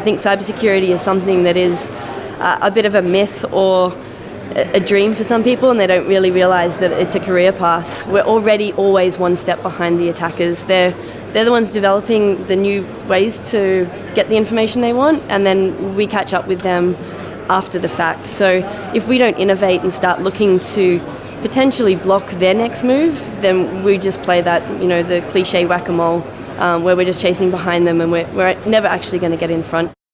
I think cybersecurity is something that is uh, a bit of a myth or a dream for some people and they don't really realise that it's a career path. We're already always one step behind the attackers. They're, they're the ones developing the new ways to get the information they want and then we catch up with them after the fact. So if we don't innovate and start looking to potentially block their next move, then we just play that, you know, the cliche whack-a-mole um, where we're just chasing behind them and we're, we're never actually going to get in front.